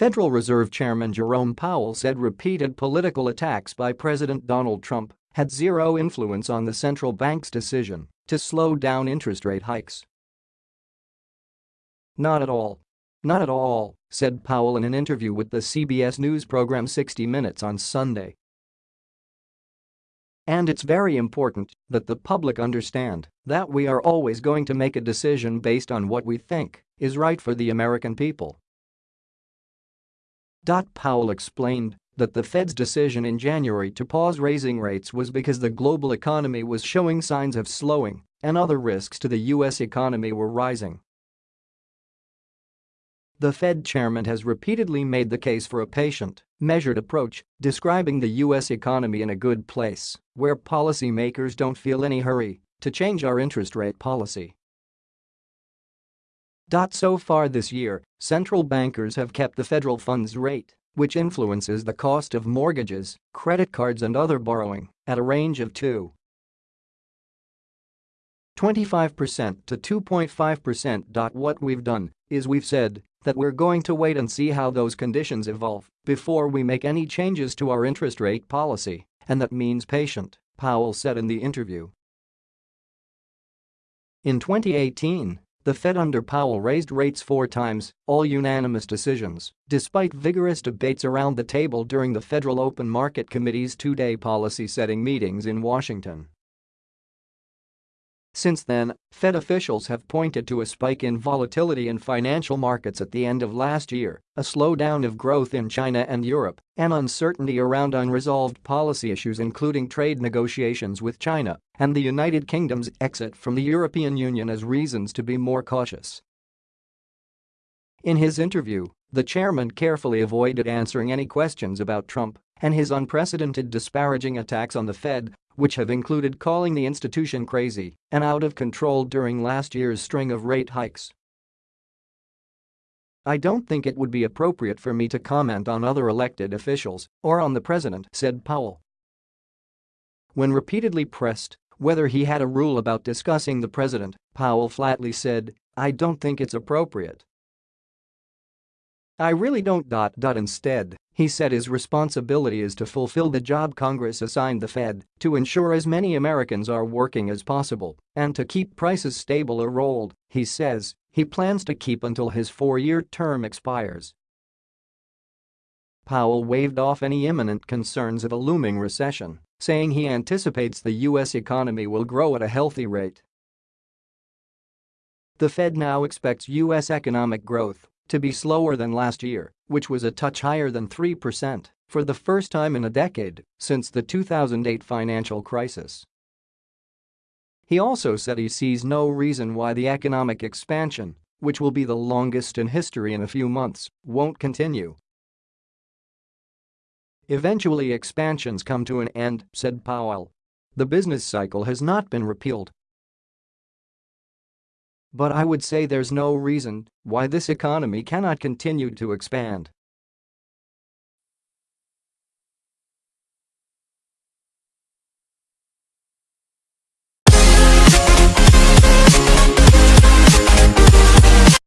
Federal Reserve Chairman Jerome Powell said repeated political attacks by President Donald Trump had zero influence on the central bank's decision to slow down interest rate hikes. Not at all. Not at all, said Powell in an interview with the CBS News program 60 Minutes on Sunday. And it's very important that the public understand that we are always going to make a decision based on what we think is right for the American people. Powell explained that the Fed's decision in January to pause raising rates was because the global economy was showing signs of slowing and other risks to the U.S. economy were rising. The Fed chairman has repeatedly made the case for a patient, measured approach, describing the U.S. economy in a good place, where policymakers don't feel any hurry to change our interest rate policy. So far this year, central bankers have kept the federal funds rate, which influences the cost of mortgages, credit cards and other borrowing, at a range of 2. 25% to 2.5%. What we've done is we've said that we're going to wait and see how those conditions evolve before we make any changes to our interest rate policy, and that means patient, Powell said in the interview. In 2018, the Fed under Powell raised rates four times, all unanimous decisions, despite vigorous debates around the table during the Federal Open Market Committee's two-day policy-setting meetings in Washington. Since then, Fed officials have pointed to a spike in volatility in financial markets at the end of last year, a slowdown of growth in China and Europe, and uncertainty around unresolved policy issues including trade negotiations with China and the United Kingdom's exit from the European Union as reasons to be more cautious. In his interview, the chairman carefully avoided answering any questions about Trump and his unprecedented disparaging attacks on the Fed which have included calling the institution crazy and out of control during last year's string of rate hikes. I don't think it would be appropriate for me to comment on other elected officials or on the president, said Powell. When repeatedly pressed whether he had a rule about discussing the president, Powell flatly said, I don't think it's appropriate. I really don't. Dot, dot. Instead, he said his responsibility is to fulfill the job Congress assigned the Fed to ensure as many Americans are working as possible and to keep prices stable or rolled, he says he plans to keep until his four-year term expires. Powell waved off any imminent concerns of a looming recession, saying he anticipates the U.S. economy will grow at a healthy rate. The Fed now expects U.S. economic growth to be slower than last year, which was a touch higher than 3% for the first time in a decade since the 2008 financial crisis. He also said he sees no reason why the economic expansion, which will be the longest in history in a few months, won't continue. Eventually expansions come to an end, said Powell. The business cycle has not been repealed but I would say there's no reason why this economy cannot continue to expand